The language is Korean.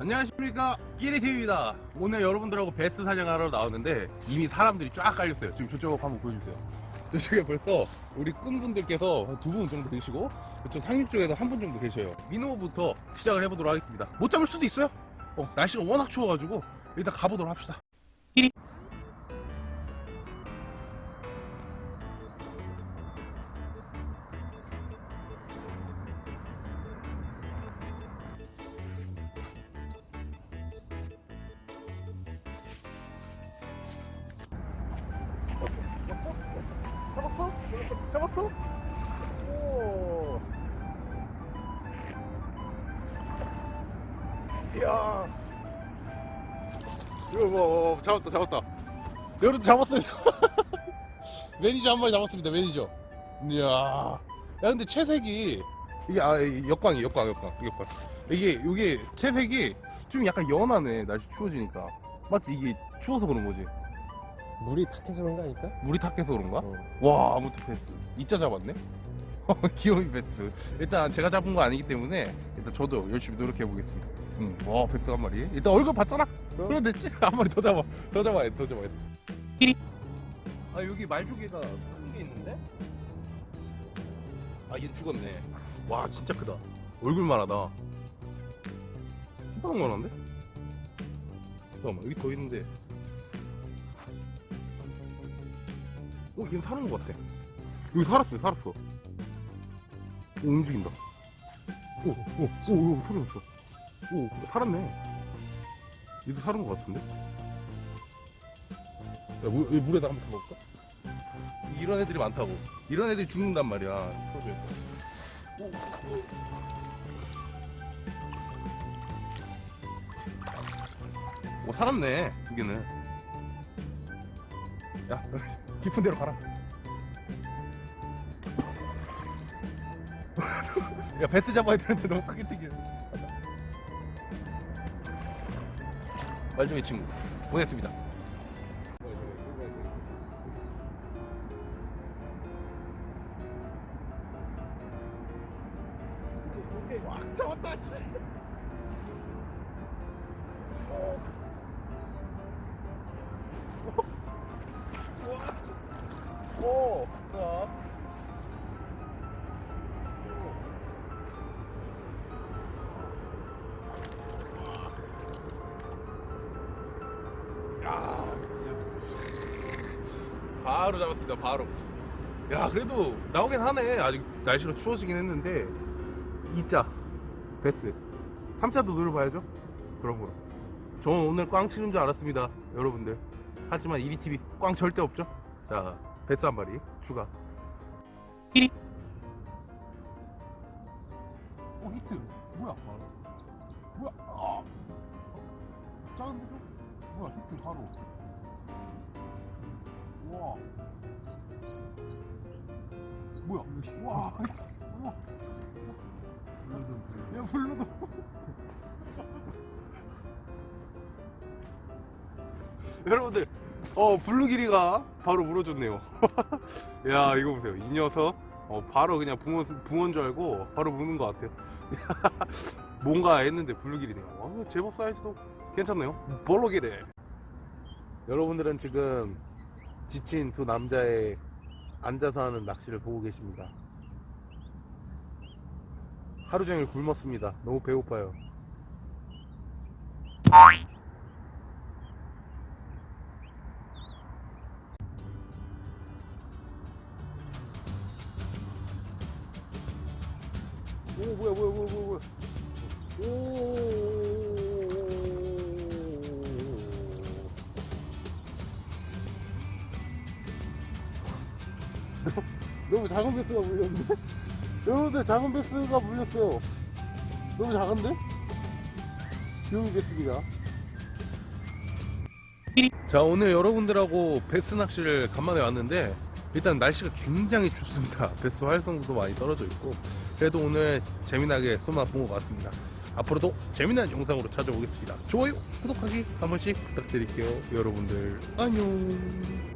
안녕하십니까. 끼리TV입니다. 오늘 여러분들하고 베스 사냥하러 나왔는데 이미 사람들이 쫙 깔렸어요. 지금 저쪽 한번 보여주세요. 저쪽에 벌써 우리 꾼분들께서 두 분 정도 계시고 저쪽 상륙 쪽에도 한 분 정도 계셔요. 민호부터 시작을 해보도록 하겠습니다. 못 잡을 수도 있어요? 어, 날씨가 워낙 추워가지고 일단 가보도록 합시다 잡았어? 잡았어? 오. 이야. 이거 뭐, 뭐 잡았다, 잡았다. 여러분 잡았어요. 매니저 한 마리 잡았습니다, 매니저. 이야. 야, 근데 체색이 이게 아, 이 역광이 역광, 역광, 역광. 이게 이게 채색이 좀 약간 연하네, 날씨 추워지니까. 맞지? 이게 추워서 그런 거지. 물이 탁해서 그런 거 아닐까? 물이 탁해서 그런가? 어. 와 아무튼 베스 이자 잡았네? 귀여운 베스 일단 제가 잡은 거 아니기 때문에 일단 저도 열심히 노력해 보겠습니다. 응. 와 베스 한 마리. 일단 얼굴 봤잖아. 그럼. 됐지? 한 마리 더 잡아. 더 잡아야 돼더 잡아야 돼. 끼리. 아 여기 말조개가 큰 게 있는데? 아얘 죽었네. 와 진짜 크다. 얼굴만 하다. 이만한 거한데 잠깐만 여기 더 있는데 어, 얘는 사는 것 같아. 여기 살았어, 살았어. 오, 움직인다. 오, 오, 오, 오, 소리 났어. 오, 살았네. 얘도 사는 것 같은데? 야, 물, 이 물에다 한번 담아볼까? 이런 애들이 많다고. 이런 애들이 죽는단 말이야. 오. 오, 살았네, 두 개는. 야, 깊은 데로 가라. 야, 베스 잡아야 되는데 너무 크게 뛰기를. 말종의 친구 보냈습니다. 와, 잡았다, 씨. 바로 잡았습니다, 바로. 야, 그래도 나오긴 하네. 아직 날씨가 추워지긴 했는데. 2자, 배스. 3자도 노려봐야죠. 그럼 그럼. 저는 오늘 꽝 치는 줄 알았습니다, 여러분들. 하지만 1위TV 꽝 절대 없죠? 자, 배스 한 마리 추가. 띠리. 오, 히트. 뭐야? 뭐야? 아. 작은데도? 뭐야, 히트 바로. 우와. 뭐야? 와, 아이씨. 우와. 야, 불러도. 여러분들, 어 블루기리가 바로 물어줬네요 야 이거 보세요 이 녀석 어, 바로 그냥 붕어, 붕어인 줄 알고 바로 무는 것 같아요 뭔가 했는데 블루기리네요 어, 제법 사이즈도 괜찮네요 볼로기리 여러분들은 지금 지친 두 남자의 앉아서 하는 낚시를 보고 계십니다. 하루 종일 굶었습니다. 너무 배고파요. 오 뭐야 뭐야 뭐야 뭐야 뭐야 너무 작은 베스가 물렸는데? 여러분들 작은 베스가 물렸어요. 너무 작은데? 베스입니다. 자 오늘 여러분들하고 베스 낚시를 간만에 왔는데 일단 날씨가 굉장히 춥습니다. 베스 활성도도 많이 떨어져 있고 그래도 오늘 재미나게 쏘나 본것 같습니다. 앞으로도 재미난 영상으로 찾아오겠습니다. 좋아요 구독하기 한 번씩 부탁드릴게요 여러분들. 안녕